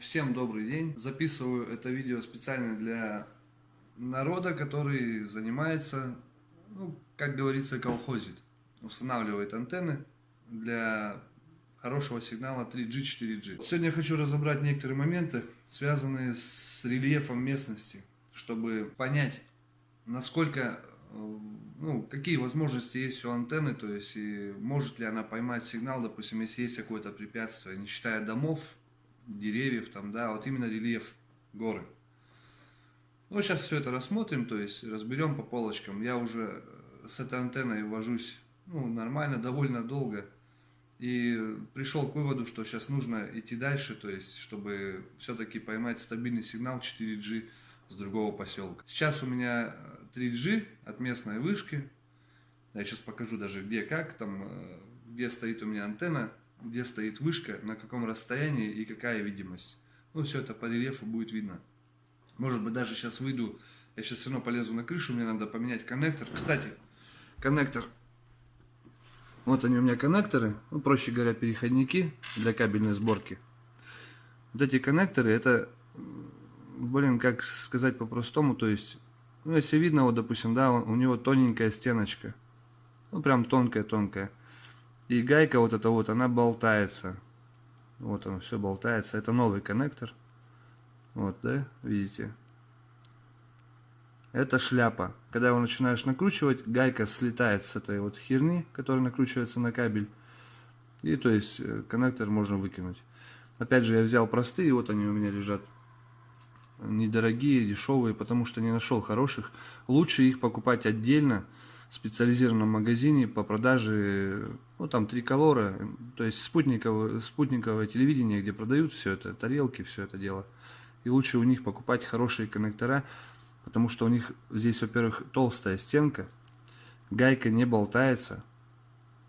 Всем добрый день. Записываю это видео специально для народа, который занимается, ну, как говорится, колхозит. Устанавливает антенны для хорошего сигнала 3G, 4G. Сегодня я хочу разобрать некоторые моменты, связанные с рельефом местности, чтобы понять, насколько, ну, какие возможности есть у антенны, то есть, и может ли она поймать сигнал, допустим, если есть какое-то препятствие, не считая домов, деревьев, там, да, вот именно рельеф горы. Ну, сейчас все это рассмотрим, то есть разберем по полочкам. Я уже э, с этой антенной вожусь, ну, нормально, довольно долго. И пришел к выводу, что сейчас нужно идти дальше, то есть, чтобы все-таки поймать стабильный сигнал 4G с другого поселка. Сейчас у меня 3G от местной вышки. Я сейчас покажу даже где, как, там, э, где стоит у меня антенна где стоит вышка, на каком расстоянии и какая видимость. Ну, все это по рельефу будет видно. Может быть, даже сейчас выйду, я сейчас все равно полезу на крышу, мне надо поменять коннектор. Кстати, коннектор, вот они у меня коннекторы, ну, проще говоря, переходники для кабельной сборки. Вот эти коннекторы, это, блин, как сказать по-простому, то есть, ну, если видно, вот, допустим, да, у него тоненькая стеночка, ну, прям тонкая-тонкая. И гайка вот эта вот, она болтается. Вот он, все болтается. Это новый коннектор. Вот, да, видите? Это шляпа. Когда его начинаешь накручивать, гайка слетает с этой вот херни, которая накручивается на кабель. И то есть э, коннектор можно выкинуть. Опять же, я взял простые, вот они у меня лежат. Недорогие, дешевые, потому что не нашел хороших. Лучше их покупать отдельно специализированном магазине по продаже, ну там триколора, то есть спутниковое, спутниковое телевидение, где продают все это, тарелки, все это дело. И лучше у них покупать хорошие коннектора, потому что у них здесь, во-первых, толстая стенка, гайка не болтается,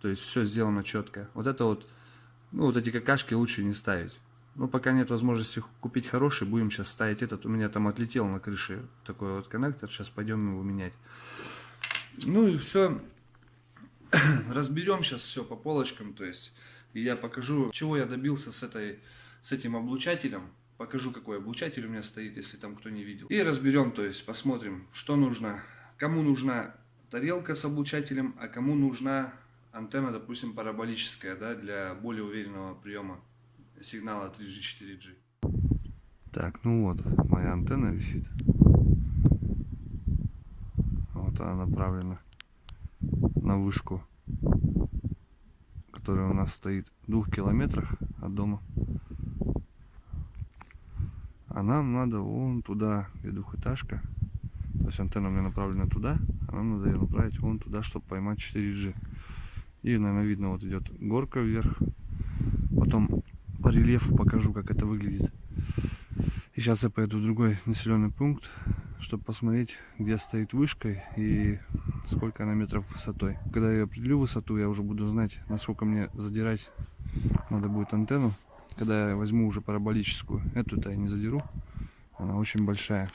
то есть все сделано четко. Вот это вот, ну вот эти какашки лучше не ставить. Ну, пока нет возможности купить хороший, будем сейчас ставить этот. У меня там отлетел на крыше такой вот коннектор, сейчас пойдем его менять. Ну и все. Разберем сейчас все по полочкам. То есть я покажу, чего я добился с, этой, с этим облучателем. Покажу, какой облучатель у меня стоит, если там кто не видел. И разберем, то есть посмотрим, что нужно. Кому нужна тарелка с облучателем, а кому нужна антенна, допустим, параболическая, да, для более уверенного приема сигнала 3G, 4G. Так, ну вот, моя антенна висит она направлена на вышку, которая у нас стоит в двух километрах от дома. А нам надо вон туда, где двухэтажка. То есть антенна у меня направлена туда, а нам надо ее направить вон туда, чтобы поймать 4G. И, наверное, видно, вот идет горка вверх. Потом по рельефу покажу, как это выглядит. И сейчас я поеду в другой населенный пункт, чтобы посмотреть, где стоит вышка и сколько она метров высотой. Когда я определю высоту, я уже буду знать, насколько мне задирать надо будет антенну. Когда я возьму уже параболическую, эту-то я не задеру, она очень большая.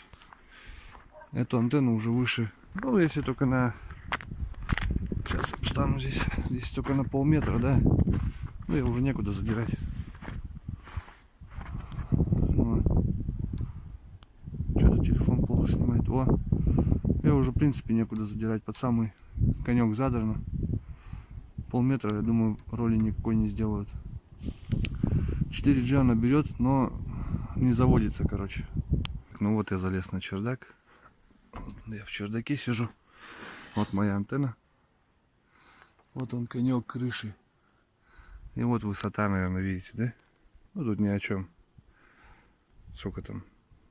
Эту антенну уже выше, ну если только на... Сейчас встану здесь, здесь только на полметра, да? Ну я уже некуда задирать. телефон плохо снимает. О, я уже в принципе некуда задирать. Под самый конек задрано. Полметра, я думаю, роли никакой не сделают. 4G она берет, но не заводится, короче. Ну вот я залез на чердак. Я в чердаке сижу. Вот моя антенна. Вот он конек крыши. И вот высота, наверное, видите, да? Ну тут ни о чем. Сколько там?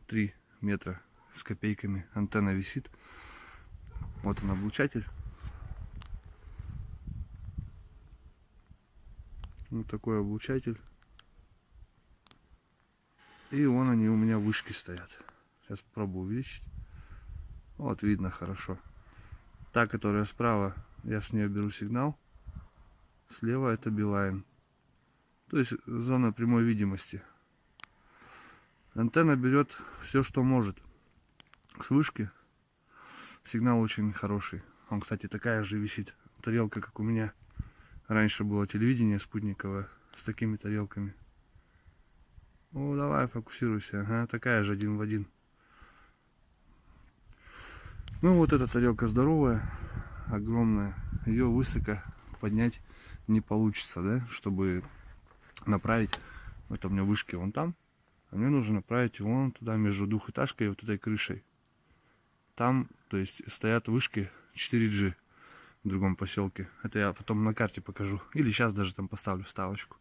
Три метра с копейками. Антенна висит. Вот он облучатель. Вот такой облучатель. И вон они у меня вышки стоят. Сейчас попробую увеличить. Вот видно хорошо. Та, которая справа, я с нее беру сигнал. Слева это Билайн. То есть зона прямой видимости. Антенна берет все, что может. С вышки сигнал очень хороший. Он, кстати, такая же висит. Тарелка, как у меня. Раньше было телевидение спутниковое с такими тарелками. Ну, давай, фокусируйся. Ага, такая же один в один. Ну, вот эта тарелка здоровая, огромная. Ее высоко поднять не получится, да, чтобы направить. Вот у меня вышки вон там. А мне нужно направить вон туда, между двухэтажкой и вот этой крышей. Там, то есть, стоят вышки 4G в другом поселке. Это я потом на карте покажу. Или сейчас даже там поставлю вставочку.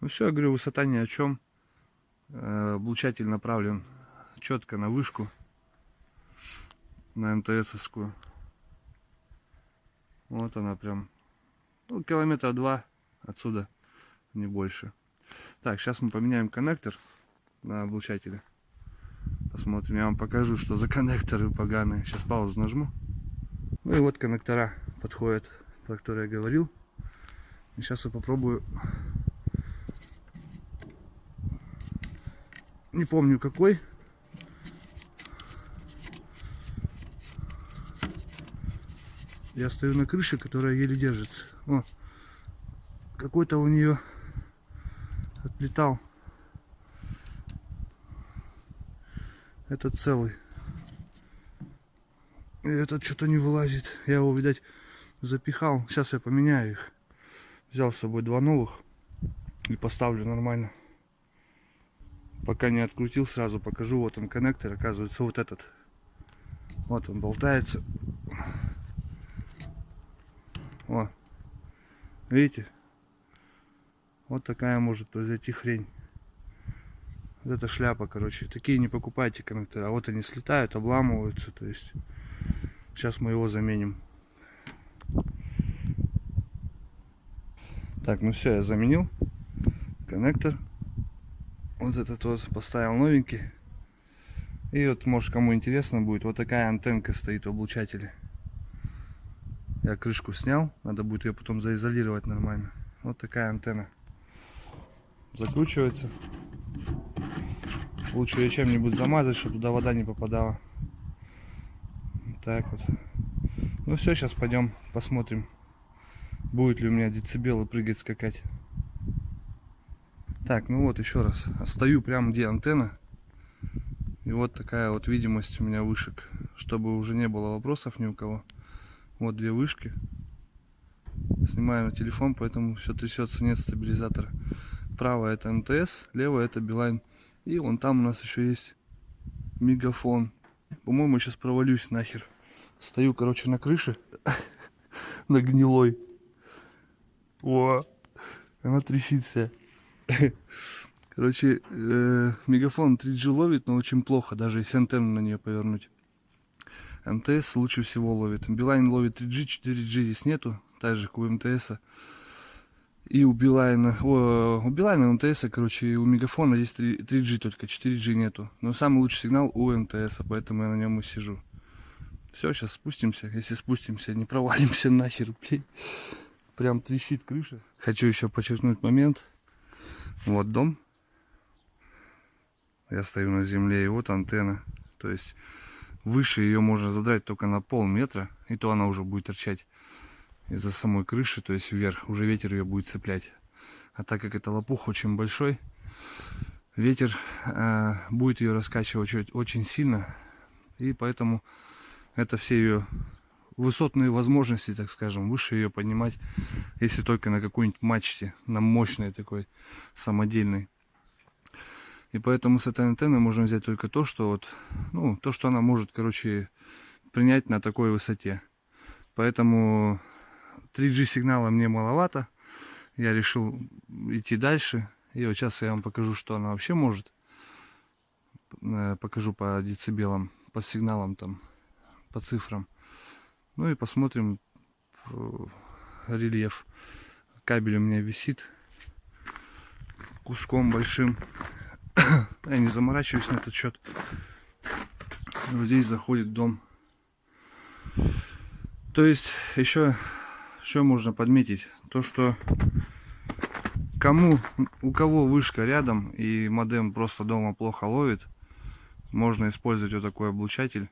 Ну все, я говорю, высота ни о чем. Э, облучатель направлен четко на вышку. На МТСовскую. Вот она прям. Ну, километра два отсюда, не больше. Так, сейчас мы поменяем коннектор на облучателе. Посмотрим, я вам покажу, что за коннекторы поганые. Сейчас паузу нажму. Ну и вот коннектора подходят, про которые я говорил. И сейчас я попробую. Не помню какой. Я стою на крыше, которая еле держится. О, какой-то у нее отлетал. Этот целый. И этот что-то не вылазит. Я его, видать, запихал. Сейчас я поменяю их. Взял с собой два новых. И поставлю нормально. Пока не открутил, сразу покажу. Вот он коннектор. Оказывается, вот этот. Вот он болтается. О. Видите? Вот такая может произойти хрень. Вот это шляпа, короче. Такие не покупайте коннекторы. А вот они слетают, обламываются. То есть Сейчас мы его заменим. Так, ну все, я заменил коннектор. Вот этот вот поставил новенький. И вот, может, кому интересно будет, вот такая антенка стоит в облучателе. Я крышку снял, надо будет ее потом заизолировать нормально. Вот такая антенна. Закручивается. Лучше ее чем-нибудь замазать, чтобы туда вода не попадала так вот. Ну все, сейчас пойдем посмотрим, будет ли у меня децибелы прыгать, скакать. Так, ну вот еще раз. Стою прямо где антенна. И вот такая вот видимость у меня вышек. Чтобы уже не было вопросов ни у кого. Вот две вышки. Снимаю на телефон, поэтому все трясется, нет стабилизатора. Правая это МТС, левая это Билайн. И вон там у нас еще есть мегафон. По-моему, сейчас провалюсь нахер. Стою, короче, на крыше. на гнилой. О, она трещит. Короче, э, мегафон 3G ловит, но очень плохо, даже если антенну на нее повернуть. МТС лучше всего ловит. Билайн ловит 3G, 4G здесь нету, так же, как у МТС. И у Билайна, у Билайна, у МТС, короче, и у Мегафона здесь 3, 3G только, 4G нету. Но самый лучший сигнал у МТС, поэтому я на нем и сижу. Все, сейчас спустимся. Если спустимся, не провалимся нахер, блин. Прям трещит крыша. Хочу еще подчеркнуть момент. Вот дом. Я стою на земле, и вот антенна. То есть выше ее можно задрать только на полметра, и то она уже будет торчать из-за самой крыши, то есть вверх. Уже ветер ее будет цеплять. А так как это лопух очень большой, ветер э, будет ее раскачивать очень, очень сильно. И поэтому это все ее высотные возможности, так скажем, выше ее поднимать, если только на какой-нибудь мачте, на мощной такой, самодельной. И поэтому с этой антенной можно взять только то, что вот, ну, то, что она может, короче, принять на такой высоте. Поэтому 3G сигнала мне маловато. Я решил идти дальше. И вот сейчас я вам покажу, что она вообще может. Э, покажу по децибелам, по сигналам там по цифрам. Ну и посмотрим э, рельеф. Кабель у меня висит куском большим. Я не заморачиваюсь на этот счет. Вот здесь заходит дом. То есть еще что можно подметить? То, что кому, у кого вышка рядом и модем просто дома плохо ловит, можно использовать вот такой облучатель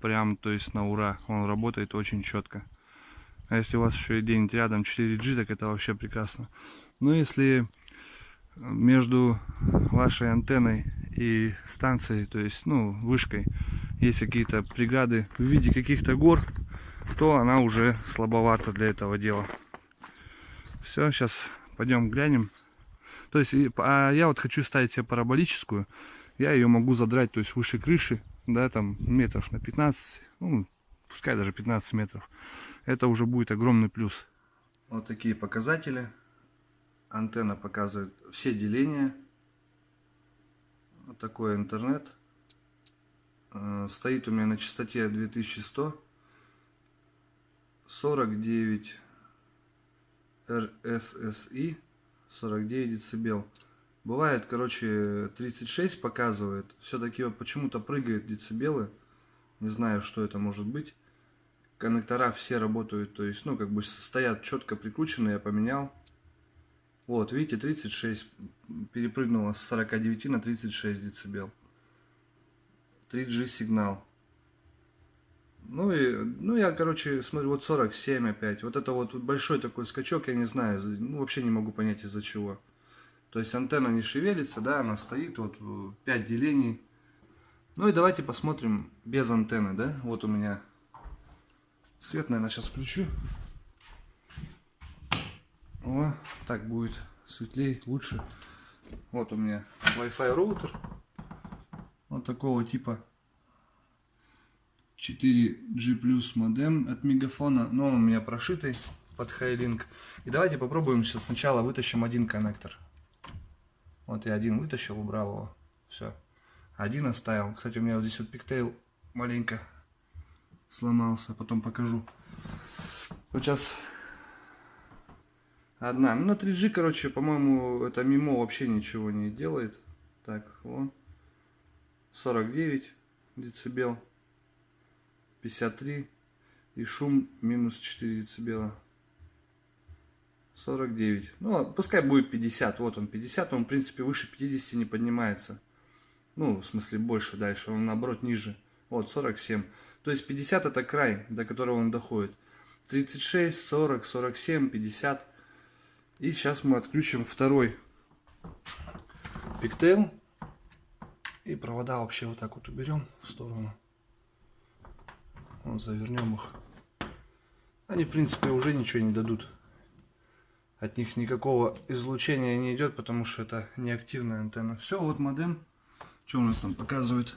прям, то есть на ура. Он работает очень четко. А если у вас еще и где-нибудь рядом 4G, так это вообще прекрасно. Но если между вашей антенной и станцией, то есть, ну, вышкой, есть какие-то преграды в виде каких-то гор, то она уже слабовата для этого дела. Все, сейчас пойдем глянем. То есть, а я вот хочу ставить себе параболическую. Я ее могу задрать, то есть выше крыши, да, там метров на 15, ну, пускай даже 15 метров. Это уже будет огромный плюс. Вот такие показатели. Антенна показывает все деления. Вот такой интернет. Э, стоит у меня на частоте 2100. 49 RSSI 49 децибел. Бывает, короче, 36 показывает. Все-таки вот почему-то прыгает децибелы. Не знаю, что это может быть. Коннектора все работают, то есть, ну, как бы стоят четко прикрученные, я поменял. Вот, видите, 36 перепрыгнуло с 49 на 36 децибел. 3G сигнал. Ну и, ну я, короче, смотрю, вот 47 опять. Вот это вот большой такой скачок, я не знаю, ну вообще не могу понять из-за чего. То есть антенна не шевелится, да, она стоит, вот 5 делений. Ну и давайте посмотрим без антенны, да. Вот у меня свет, наверное, сейчас включу. О, так будет светлее, лучше. Вот у меня Wi-Fi роутер. Вот такого типа 4G Plus модем от Мегафона. Но он у меня прошитый под Highlink. И давайте попробуем сейчас сначала вытащим один коннектор. Вот я один вытащил, убрал его. Все. Один оставил. Кстати, у меня вот здесь вот пиктейл маленько сломался. Потом покажу. Вот сейчас одна. Ну, на 3G, короче, по-моему, это мимо вообще ничего не делает. Так, вон. 49 децибел. 53. И шум минус 4 децибела. 49. Ну, пускай будет 50. Вот он 50. Он, в принципе, выше 50 не поднимается. Ну, в смысле, больше дальше. Он, наоборот, ниже. Вот, 47. То есть 50 это край, до которого он доходит. 36, 40, 47, 50. И сейчас мы отключим второй пиктейл. И провода вообще вот так вот уберем в сторону. Вот, завернем их. Они, в принципе, уже ничего не дадут. От них никакого излучения не идет, потому что это неактивная антенна. Все, вот модем. Что у нас там показывает?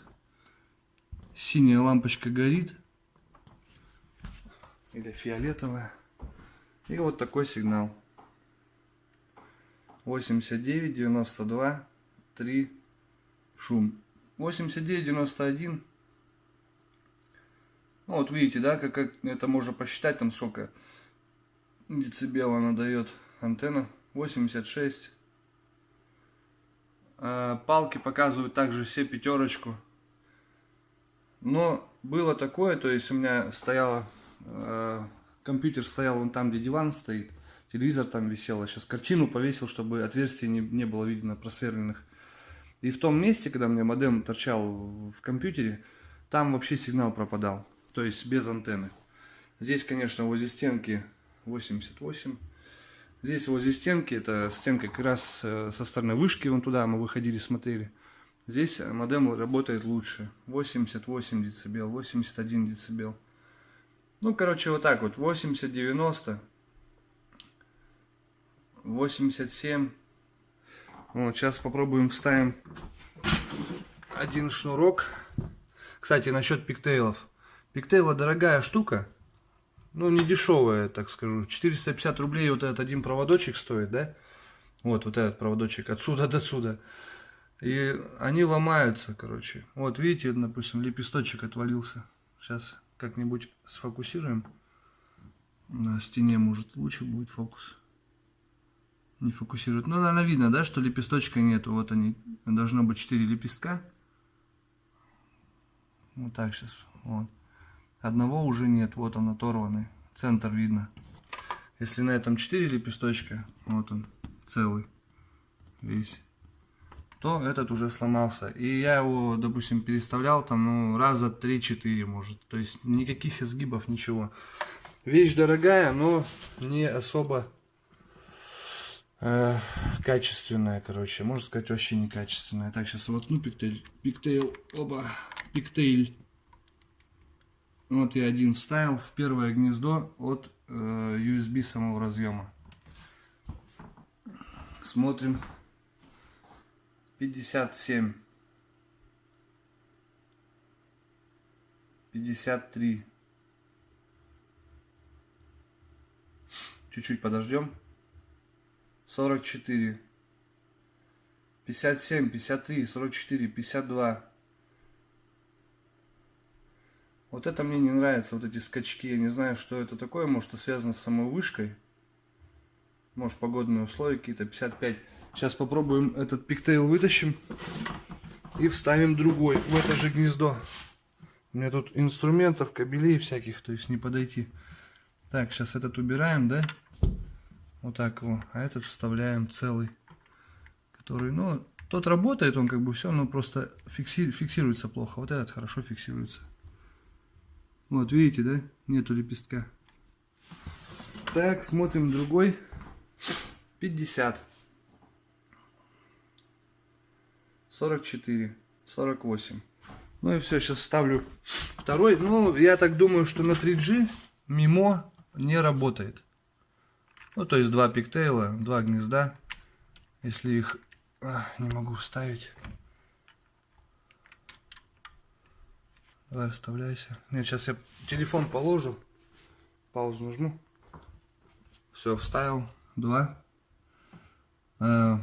Синяя лампочка горит. Или фиолетовая. И вот такой сигнал. 89, 92, 3, шум. 89, 91. Ну, вот видите, да, как, как это можно посчитать, там сколько децибел она дает антенна. 86. А, палки показывают также все пятерочку. Но было такое, то есть у меня стояла, э, компьютер стоял вон там, где диван стоит телевизор там висел, я сейчас картину повесил, чтобы отверстий не, не было видно просверленных. И в том месте, когда у меня модем торчал в компьютере, там вообще сигнал пропадал, то есть без антенны. Здесь, конечно, возле стенки 88. Здесь возле стенки, это стенка как раз э, со стороны вышки, вон туда мы выходили, смотрели. Здесь модем работает лучше. 88 децибел, 81 децибел. Ну, короче, вот так вот, 80-90. 87. Вот, сейчас попробуем вставим один шнурок. Кстати, насчет пиктейлов. Пиктейла дорогая штука. Ну, не дешевая, так скажу. 450 рублей вот этот один проводочек стоит, да? Вот, вот этот проводочек отсюда до сюда. И они ломаются, короче. Вот, видите, допустим, лепесточек отвалился. Сейчас как-нибудь сфокусируем. На стене, может, лучше будет фокус не фокусирует. Ну, наверное, видно, да, что лепесточка нету. Вот они, должно быть 4 лепестка. Вот так сейчас, вот. Одного уже нет, вот он оторванный. Центр видно. Если на этом 4 лепесточка, вот он, целый, весь, то этот уже сломался. И я его, допустим, переставлял там, ну, раза 3-4, может. То есть никаких изгибов, ничего. Вещь дорогая, но не особо э, качественная, короче. Можно сказать, вообще некачественная. Так, сейчас воткну пиктейль. Пиктейл, оба, пиктейль. Вот я один вставил в первое гнездо от э, USB самого разъема. Смотрим. 57. 53. Чуть-чуть подождем. 44. 57, 53, 44, 52. Вот это мне не нравится, вот эти скачки. Я не знаю, что это такое. Может, это связано с самой вышкой. Может, погодные условия какие-то. 55. Сейчас попробуем этот пиктейл вытащим. И вставим другой в это же гнездо. У меня тут инструментов, кабелей всяких, то есть не подойти. Так, сейчас этот убираем, да? Вот так его. А этот вставляем целый. Который, ну, тот работает, он как бы все, но просто фикси, фиксируется плохо. Вот этот хорошо фиксируется. Вот, видите, да? Нету лепестка. Так, смотрим другой. 50. 44. 48. Ну и все, сейчас ставлю второй. Ну, я так думаю, что на 3G мимо не работает. Ну, то есть два пиктейла, два гнезда. Если их... А, не могу вставить. Давай, вставляйся. Нет, сейчас я телефон положу. Паузу нажму. Все, вставил. Два. Э,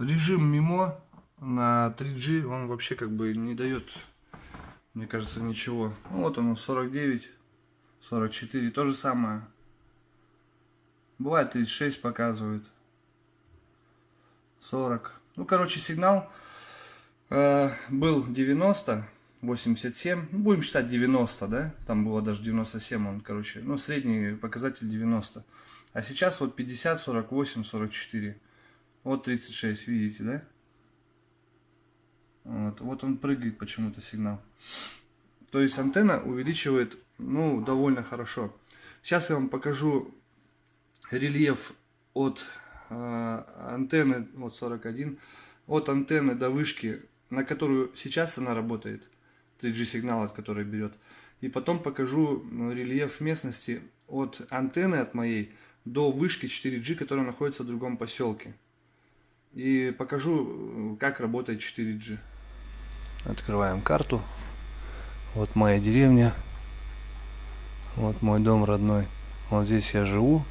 режим мимо на 3G, он вообще как бы не дает мне кажется, ничего. Ну, вот оно, 49, 44, то же самое. Бывает 36 показывает. 40. Ну, короче, сигнал э, был 90, 87. Ну, будем считать 90, да? Там было даже 97, он, короче. Ну, средний показатель 90. А сейчас вот 50, 48, 44. Вот 36, видите, да? Вот, вот он прыгает почему-то сигнал. То есть антенна увеличивает, ну, довольно хорошо. Сейчас я вам покажу рельеф от э, антенны, вот 41, от антенны до вышки, на которую сейчас она работает, 3G сигнал, от которой берет. И потом покажу рельеф местности от антенны от моей до вышки 4G, которая находится в другом поселке. И покажу, как работает 4G. Открываем карту. Вот моя деревня. Вот мой дом родной. Вот здесь я живу.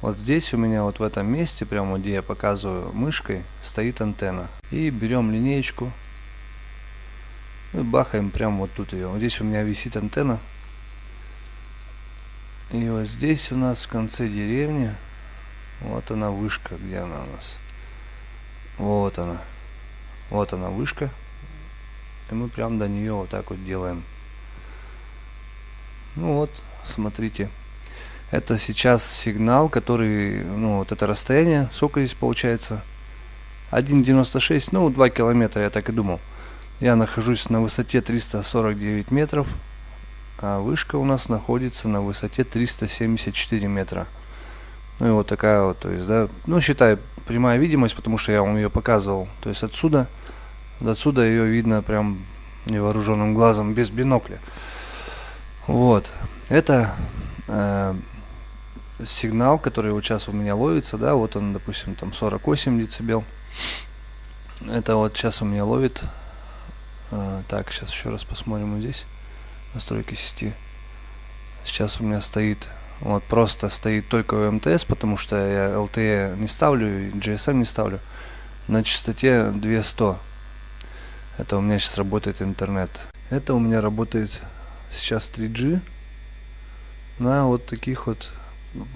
Вот здесь у меня вот в этом месте, прямо где я показываю мышкой, стоит антенна. И берем линеечку. И бахаем прямо вот тут ее. Вот здесь у меня висит антенна. И вот здесь у нас в конце деревни, вот она вышка, где она у нас. Вот она. Вот она вышка. И мы прям до нее вот так вот делаем. Ну вот, смотрите. Это сейчас сигнал, который, ну вот это расстояние, сколько здесь получается? 1,96, ну 2 километра, я так и думал. Я нахожусь на высоте 349 метров, а вышка у нас находится на высоте 374 метра. Ну и вот такая вот, то есть, да, ну считай прямая видимость, потому что я вам ее показывал. То есть отсюда Отсюда ее видно прям невооруженным глазом, без бинокля. Вот. Это э, сигнал, который вот сейчас у меня ловится, да, вот он, допустим, там 48 децибел. Это вот сейчас у меня ловит. Э, так, сейчас еще раз посмотрим вот здесь. Настройки сети. Сейчас у меня стоит, вот просто стоит только МТС, потому что я LTE не ставлю, и GSM не ставлю. На частоте 200 это у меня сейчас работает интернет. Это у меня работает сейчас 3G на вот таких вот,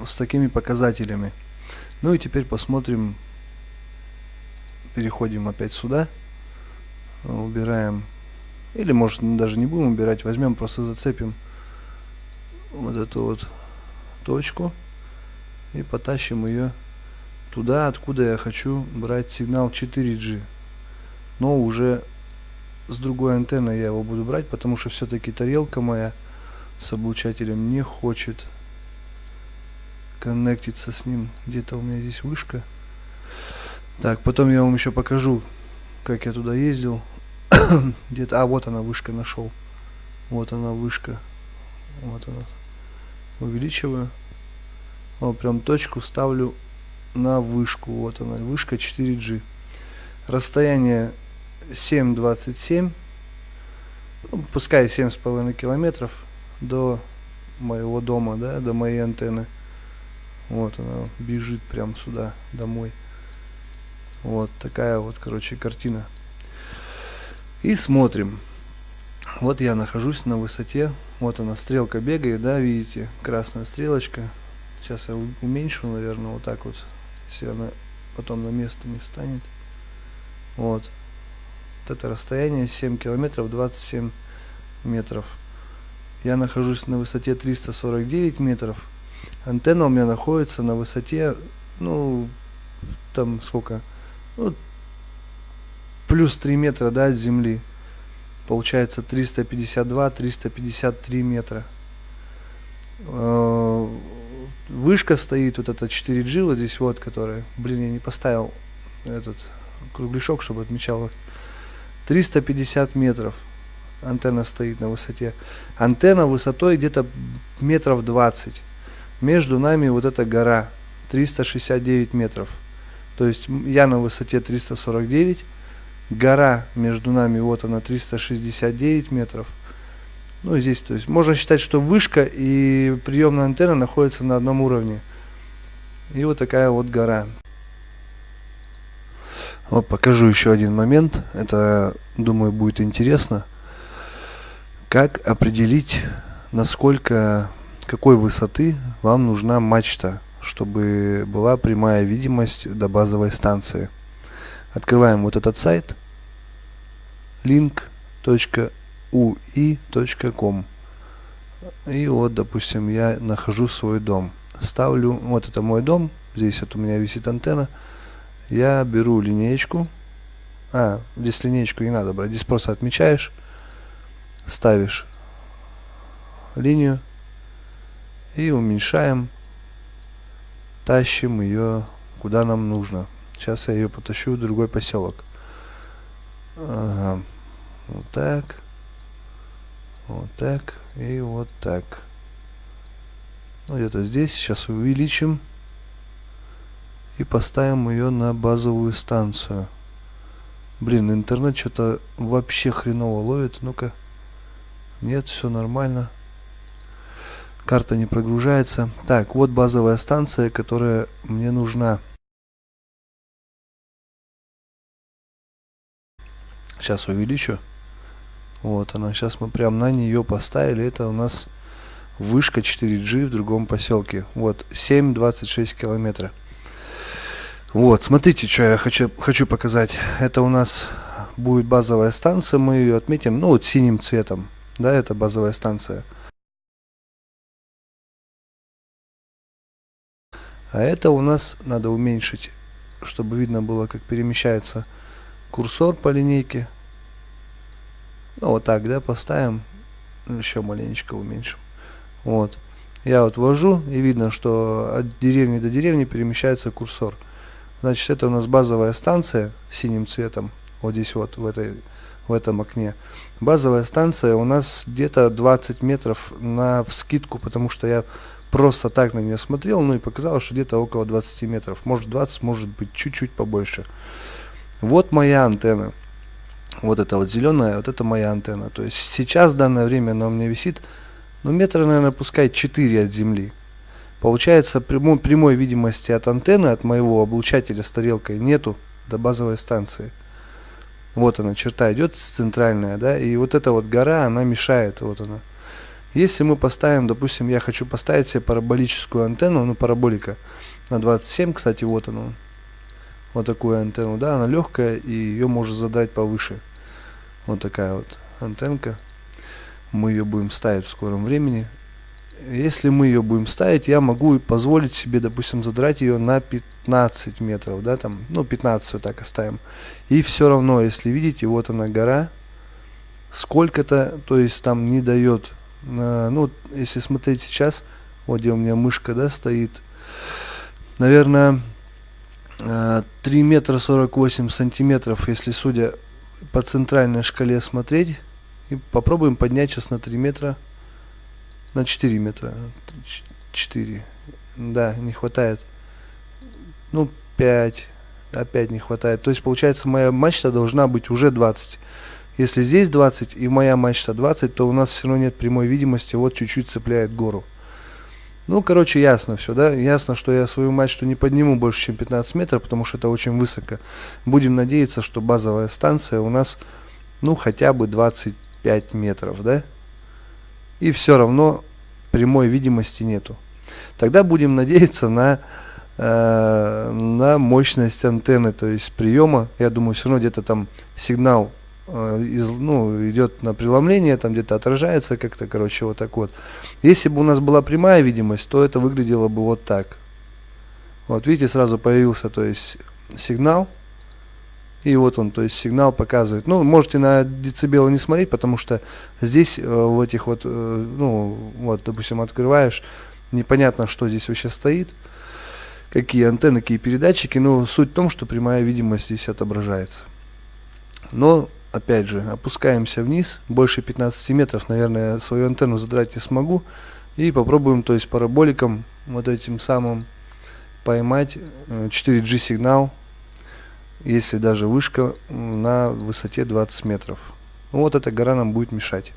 с такими показателями. Ну и теперь посмотрим, переходим опять сюда, убираем, или может даже не будем убирать, возьмем, просто зацепим вот эту вот точку и потащим ее туда, откуда я хочу брать сигнал 4G, но уже с другой антенной я его буду брать, потому что все-таки тарелка моя с облучателем не хочет коннектиться с ним. Где-то у меня здесь вышка. Так, потом я вам еще покажу, как я туда ездил. Где-то, а вот она вышка нашел. Вот она вышка. Вот она. Увеличиваю. Вот прям точку ставлю на вышку. Вот она, вышка 4G. Расстояние 7,27. Ну, пускай 7,5 километров до моего дома, да, до моей антенны. Вот она бежит прям сюда, домой. Вот такая вот, короче, картина. И смотрим. Вот я нахожусь на высоте. Вот она, стрелка бегает, да, видите? Красная стрелочка. Сейчас я уменьшу, наверное, вот так вот. Если она потом на место не встанет. Вот. Вот это расстояние 7 километров 27 метров. Я нахожусь на высоте 349 метров. Антенна у меня находится на высоте, ну, там сколько? Ну, плюс 3 метра, да, от земли. Получается 352-353 метра. Э, вышка стоит, вот эта 4G, вот здесь вот, которая, блин, я не поставил этот кругляшок, чтобы отмечал 350 метров антенна стоит на высоте. Антенна высотой где-то метров 20. Между нами вот эта гора 369 метров. То есть я на высоте 349, гора между нами вот она 369 метров. Ну здесь, то есть можно считать, что вышка и приемная антенна находятся на одном уровне. И вот такая вот гора. Вот покажу еще один момент. Это, думаю, будет интересно. Как определить, насколько, какой высоты вам нужна мачта, чтобы была прямая видимость до базовой станции. Открываем вот этот сайт link.ui.com и вот, допустим, я нахожу свой дом. Ставлю, вот это мой дом, здесь вот у меня висит антенна. Я беру линеечку. А, здесь линеечку не надо брать, здесь просто отмечаешь ставишь линию и уменьшаем, тащим ее куда нам нужно. Сейчас я ее потащу в другой поселок. Ага. Вот так. Вот так. И вот так. Ну, где-то здесь. Сейчас увеличим. И поставим ее на базовую станцию. Блин, интернет что-то вообще хреново ловит. Ну-ка. Нет, все нормально. Карта не прогружается. Так, вот базовая станция, которая мне нужна. Сейчас увеличу. Вот она. Сейчас мы прям на нее поставили. Это у нас вышка 4G в другом поселке. Вот, 7,26 километра. Вот, смотрите, что я хочу, хочу показать. Это у нас будет базовая станция. Мы ее отметим, ну, вот синим цветом да, это базовая станция. А это у нас надо уменьшить, чтобы видно было, как перемещается курсор по линейке. Ну, вот так, да, поставим. Еще маленечко уменьшим. Вот. Я вот ввожу, и видно, что от деревни до деревни перемещается курсор. Значит, это у нас базовая станция синим цветом. Вот здесь вот, в этой в этом окне. Базовая станция у нас где-то 20 метров на вскидку, потому что я просто так на нее смотрел, ну и показалось, что где-то около 20 метров. Может 20, может быть чуть-чуть побольше. Вот моя антенна. Вот это вот зеленая, вот это моя антенна. То есть сейчас в данное время она у меня висит, ну метра, наверное, пускай 4 от земли. Получается, прямой, прямой видимости от антенны, от моего облучателя с тарелкой нету до базовой станции. Вот она, черта идет центральная, да, и вот эта вот гора, она мешает, вот она. Если мы поставим, допустим, я хочу поставить себе параболическую антенну, ну, параболика на 27, кстати, вот она, вот такую антенну, да, она легкая, и ее можно задать повыше. Вот такая вот антенка. Мы ее будем ставить в скором времени если мы ее будем ставить, я могу позволить себе, допустим, задрать ее на 15 метров, да, там, ну, 15 вот так оставим. И все равно, если видите, вот она гора, сколько-то, то есть там не дает, э, ну, если смотреть сейчас, вот где у меня мышка, да, стоит, наверное, 3 метра 48 сантиметров, если судя по центральной шкале смотреть. И попробуем поднять сейчас на 3 метра, на 4 метра. 4. Да, не хватает. Ну, 5. Опять не хватает. То есть, получается, моя мачта должна быть уже 20. Если здесь 20 и моя мачта 20, то у нас все равно нет прямой видимости. Вот чуть-чуть цепляет гору. Ну, короче, ясно все, да? Ясно, что я свою мачту не подниму больше, чем 15 метров, потому что это очень высоко. Будем надеяться, что базовая станция у нас, ну, хотя бы 25 метров, да? И все равно прямой видимости нету. Тогда будем надеяться на, э, на мощность антенны, то есть приема. Я думаю, все равно где-то там сигнал из, ну, идет на преломление, там где-то отражается как-то, короче, вот так вот. Если бы у нас была прямая видимость, то это выглядело бы вот так. Вот видите, сразу появился, то есть, сигнал. И вот он, то есть сигнал показывает. Ну, можете на децибелы не смотреть, потому что здесь э, в этих вот, э, ну, вот, допустим, открываешь, непонятно, что здесь вообще стоит, какие антенны, какие передатчики, но суть в том, что прямая видимость здесь отображается. Но опять же, опускаемся вниз, больше 15 метров, наверное, свою антенну задрать не смогу. И попробуем, то есть параболиком, вот этим самым поймать 4G э, сигнал, если даже вышка на высоте 20 метров. Вот эта гора нам будет мешать.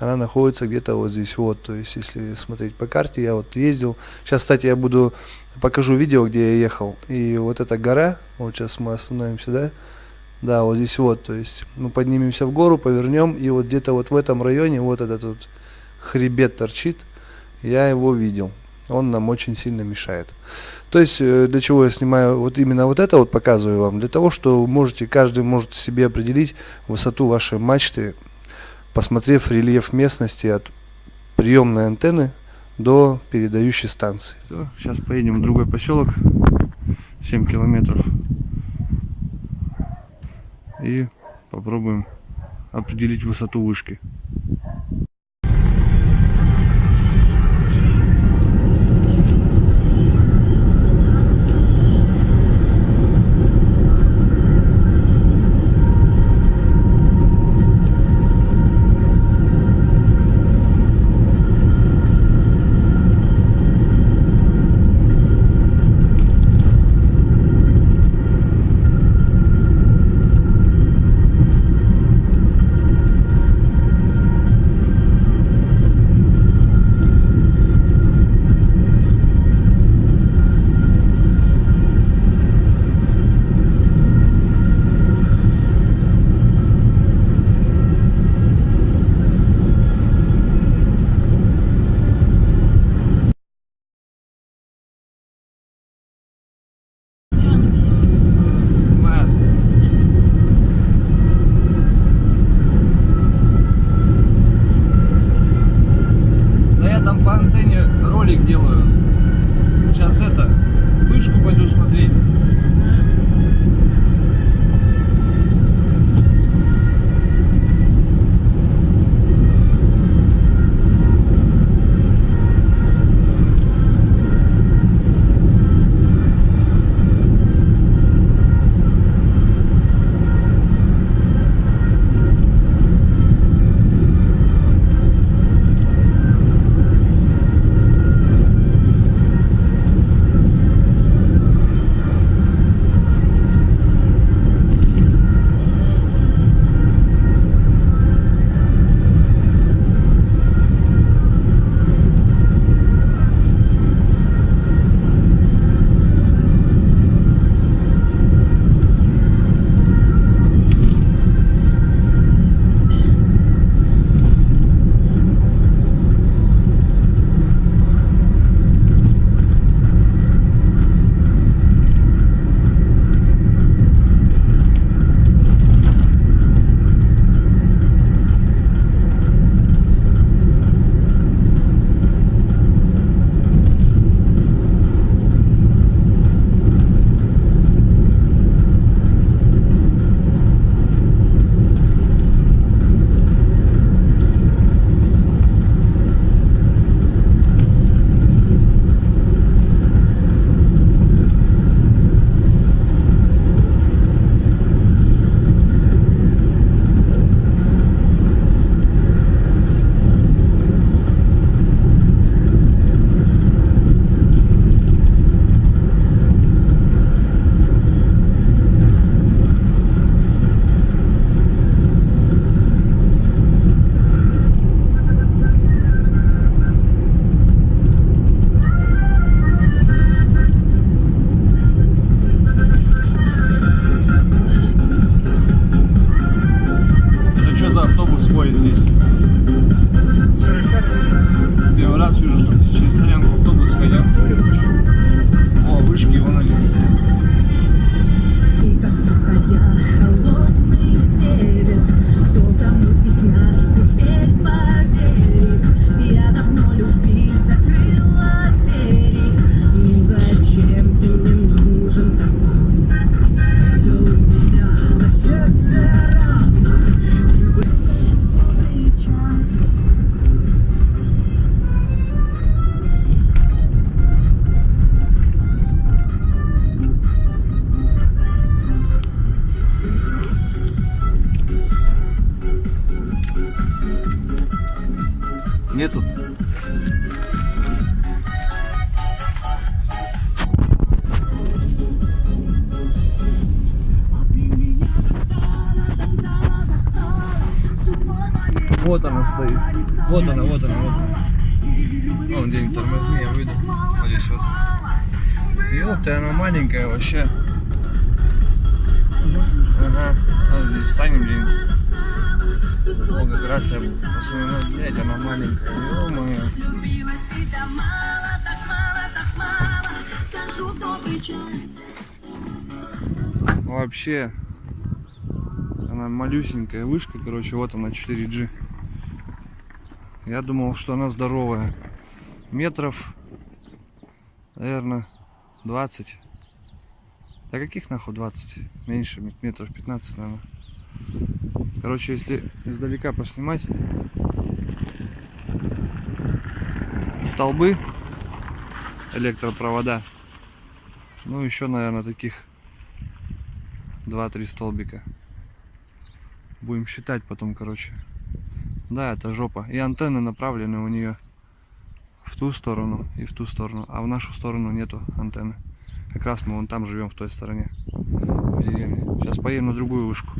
Она находится где-то вот здесь вот, то есть если смотреть по карте, я вот ездил. Сейчас, кстати, я буду, покажу видео, где я ехал. И вот эта гора, вот сейчас мы остановимся, да, да, вот здесь вот, то есть мы поднимемся в гору, повернем, и вот где-то вот в этом районе вот этот вот хребет торчит, я его видел. Он нам очень сильно мешает. То есть, э, для чего я снимаю вот именно вот это вот показываю вам? Для того, что можете, каждый может себе определить высоту вашей мачты, посмотрев рельеф местности от приемной антенны до передающей станции. Все, сейчас поедем в другой поселок, 7 километров и попробуем определить высоту вышки. Вот она, вот она, вот она. Вон где-нибудь тормозни, я выйду. Вот здесь вот. Ёпта, она маленькая вообще. Ага. Вот здесь станем где-нибудь. О, как раз я посмотрю, блядь, она маленькая. Ё-моё. Вообще, она малюсенькая вышка, короче, вот она 4G. Я думал, что она здоровая. Метров, наверное, 20. Да каких нахуй 20? Меньше, метров 15, наверное. Короче, если издалека поснимать, столбы, электропровода, ну еще, наверное, таких 2-3 столбика. Будем считать потом, короче. Да, это жопа. И антенны направлены у нее в ту сторону и в ту сторону. А в нашу сторону нету антенны. Как раз мы вон там живем, в той стороне. В деревне. Сейчас поедем на другую вышку.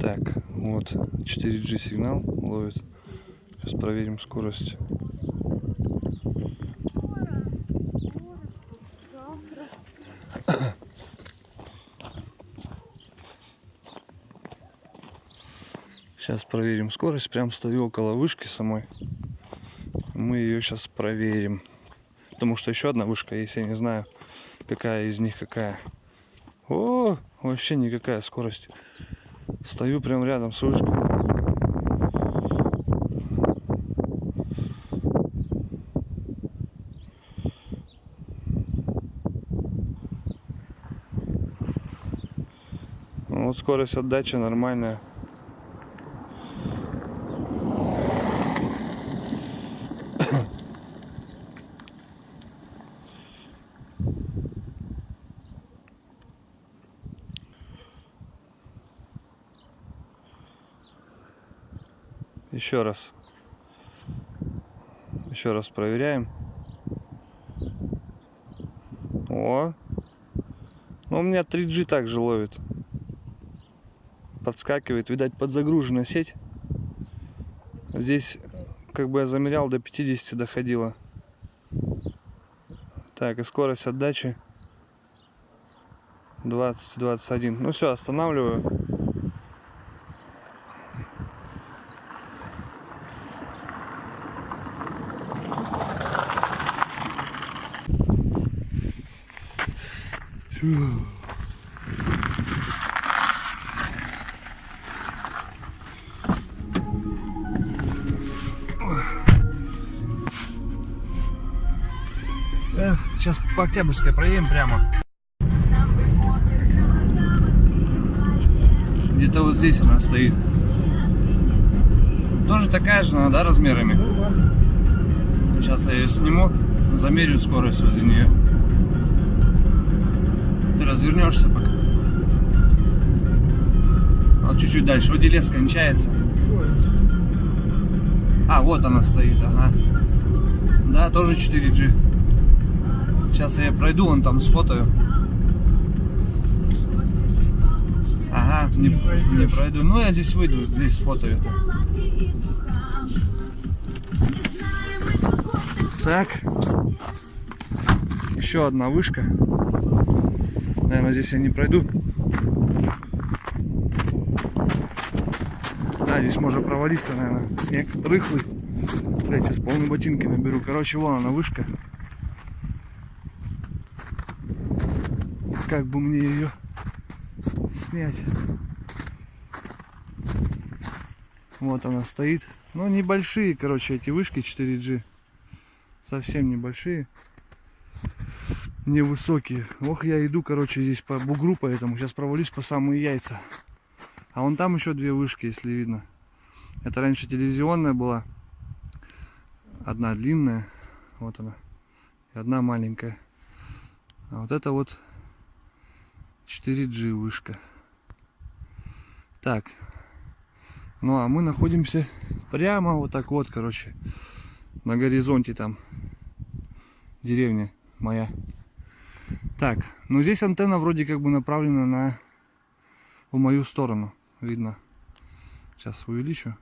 Так, вот 4G сигнал ловит. Сейчас проверим скорость. Сейчас проверим скорость. Прям стою около вышки самой. Мы ее сейчас проверим. Потому что еще одна вышка есть, я не знаю, какая из них какая. О, вообще никакая скорость. Стою прям рядом с вышкой. Ну, Вот скорость отдачи нормальная. Еще раз. Еще раз проверяем. О. Ну, у меня 3G также ловит. Подскакивает. Видать, подзагружена сеть. Здесь, как бы я замерял, до 50 доходило. Так, и скорость отдачи 20-21. Ну все, останавливаю. Октябрьской проедем прямо. Где-то вот здесь она стоит. Тоже такая же, она, да, размерами? Сейчас я ее сниму, замерю скорость возле нее. Ты развернешься пока. Вот чуть-чуть дальше. Вот делец кончается. А, вот она стоит, ага. Да, тоже 4G. Сейчас я пройду, вон там сфотою. Ага, не, не пройду. Ну, я здесь выйду, здесь сфотою. это. Так. Еще одна вышка. Наверное, здесь я не пройду. Да, здесь можно провалиться, наверное. Снег рыхлый. Блять, сейчас полные ботинки наберу. Короче, вон она вышка. Как бы мне ее снять? Вот она стоит. Ну, небольшие, короче, эти вышки 4G. Совсем небольшие. Невысокие. Ох, я иду, короче, здесь по бугру, поэтому сейчас провалюсь по самые яйца. А вон там еще две вышки, если видно. Это раньше телевизионная была. Одна длинная. Вот она. И одна маленькая. А вот это вот 4G вышка. Так. Ну а мы находимся прямо вот так вот, короче, на горизонте там деревня моя. Так, ну здесь антенна вроде как бы направлена на в мою сторону, видно. Сейчас увеличу.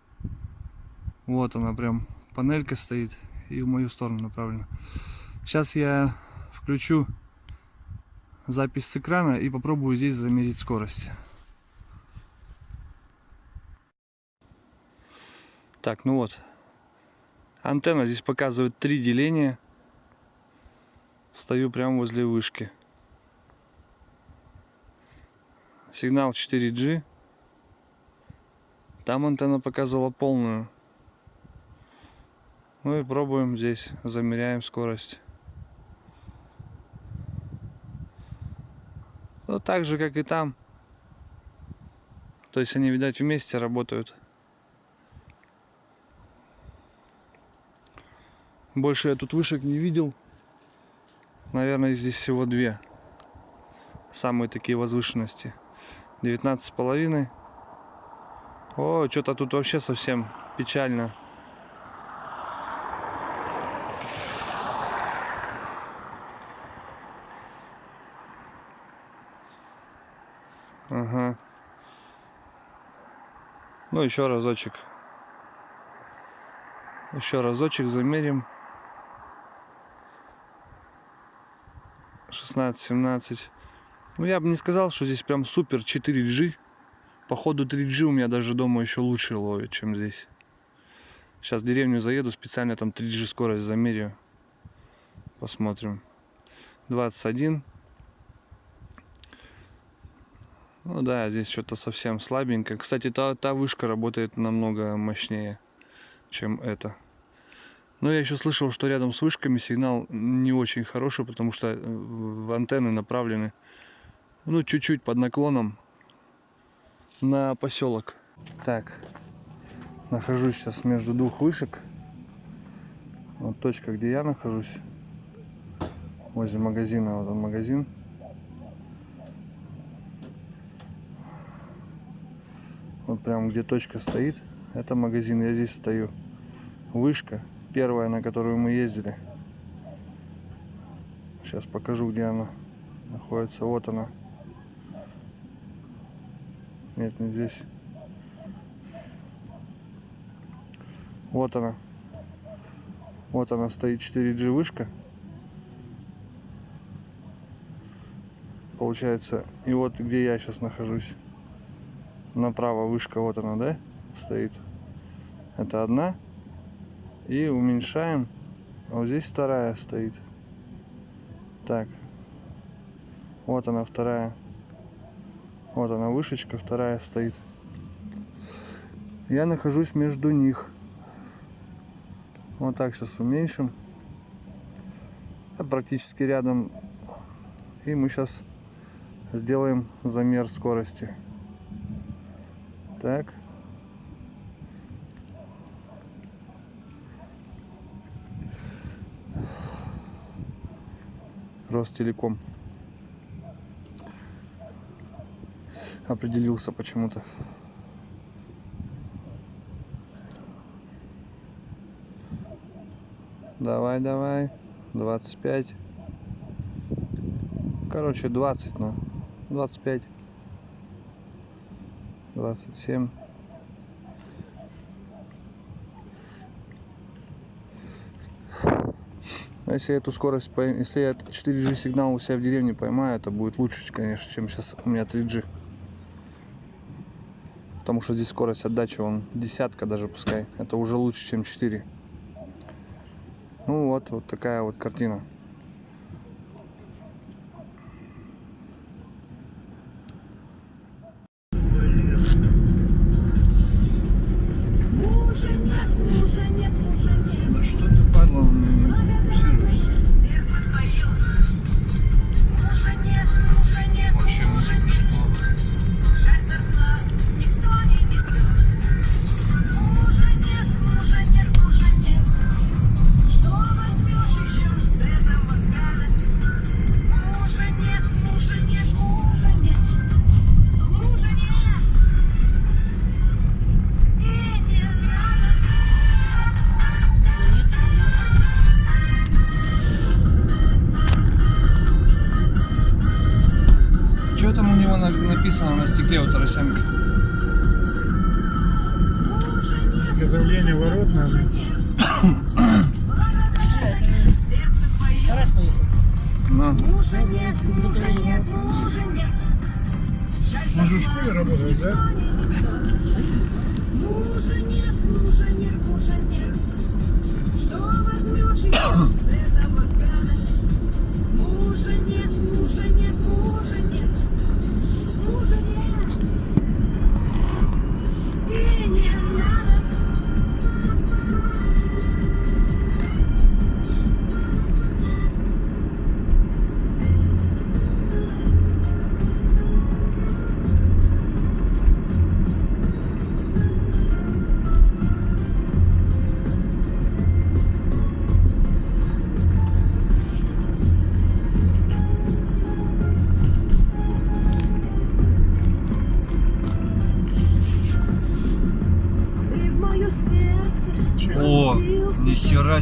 Вот она прям, панелька стоит и в мою сторону направлена. Сейчас я включу запись с экрана и попробую здесь замерить скорость. Так, ну вот. Антенна здесь показывает три деления. Стою прямо возле вышки. Сигнал 4G. Там антенна показывала полную. Ну и пробуем здесь, замеряем скорость. Ну так же, как и там. То есть они, видать, вместе работают. Больше я тут вышек не видел. Наверное, здесь всего две. Самые такие возвышенности. 19 с половиной. О, что-то тут вообще совсем печально. Ага. Ну, еще разочек. Еще разочек замерим. 16-17. Ну, я бы не сказал, что здесь прям супер 4G. Походу 3G у меня даже дома еще лучше ловит, чем здесь. Сейчас в деревню заеду, специально там 3G скорость замерю. Посмотрим. 21. Ну да, здесь что-то совсем слабенько. Кстати, та, та вышка работает намного мощнее, чем эта. Но я еще слышал, что рядом с вышками сигнал не очень хороший, потому что э, антенны направлены ну чуть-чуть под наклоном на поселок. Так, нахожусь сейчас между двух вышек. Вот точка, где я нахожусь, возле магазина, вот он магазин. Вот прям где точка стоит, это магазин, я здесь стою. Вышка, первая, на которую мы ездили. Сейчас покажу, где она находится. Вот она. Нет, не здесь. Вот она. Вот она стоит 4G вышка. Получается, и вот где я сейчас нахожусь. Направо вышка, вот она, да, стоит. Это одна. И уменьшаем. А вот здесь вторая стоит. Так. Вот она вторая. Вот она вышечка, вторая стоит. Я нахожусь между них. Вот так сейчас уменьшим. Я практически рядом. И мы сейчас сделаем замер скорости. Так. Ростелеком. определился почему-то. Давай, давай. 25. Короче, 20, ну. 25. 27. А если эту скорость, если я 4G сигнал у себя в деревне поймаю, это будет лучше, конечно, чем сейчас у меня 3G потому что здесь скорость отдачи он десятка даже пускай. Это уже лучше чем 4 ну вот вот такая вот картина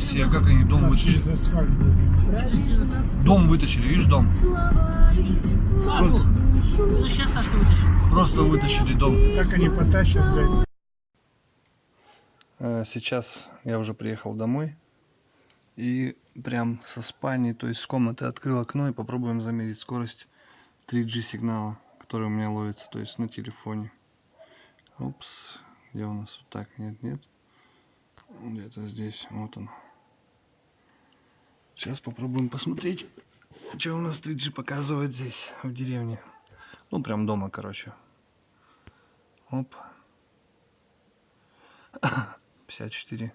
себе, как они дом вытащили. Дом вытащили, видишь дом? Просто, Ну сейчас Сашка вытащил. просто вытащили дом. Как они потащат, блядь. Э, Сейчас я уже приехал домой. И прям со спальни, то есть с комнаты открыл окно и попробуем замерить скорость 3G сигнала, который у меня ловится, то есть на телефоне. Упс, где у нас вот так? Нет, нет. Где-то здесь, вот он. Сейчас попробуем посмотреть, что у нас 3G показывает здесь, в деревне. Ну, прям дома, короче. Оп. 54.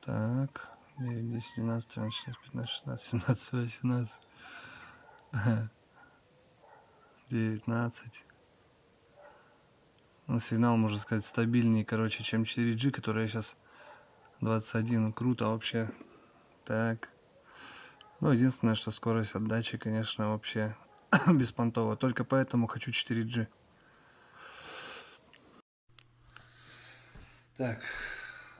Так. 9, 10, 12, 13, 14, 15, 16, 17, 18. 19. Ну, сигнал, можно сказать, стабильнее, короче, чем 4G, которая сейчас 21. Круто вообще. Так. Ну, единственное, что скорость отдачи, конечно, вообще беспонтово. Только поэтому хочу 4G. Так,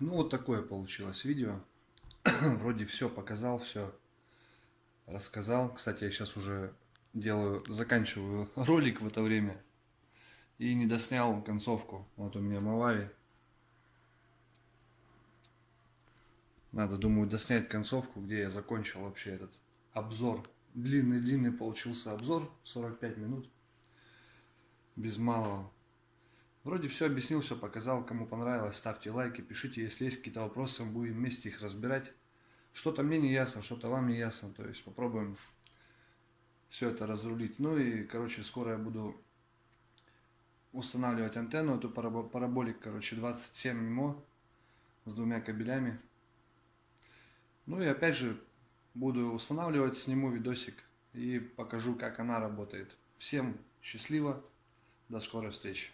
ну вот такое получилось видео. Вроде все показал, все рассказал. Кстати, я сейчас уже делаю, заканчиваю ролик в это время. И не доснял концовку. Вот у меня Мавави. Надо, думаю, доснять концовку, где я закончил вообще этот обзор. Длинный-длинный получился обзор, 45 минут. Без малого. Вроде все объяснил, все показал. Кому понравилось, ставьте лайки, пишите, если есть какие-то вопросы, мы будем вместе их разбирать. Что-то мне не ясно, что-то вам не ясно. То есть попробуем все это разрулить. Ну и, короче, скоро я буду устанавливать антенну, эту парабо- параболик, короче, 27 МИМО с двумя кабелями. Ну и опять же, буду устанавливать, сниму видосик и покажу, как она работает. Всем счастливо, до скорой встречи.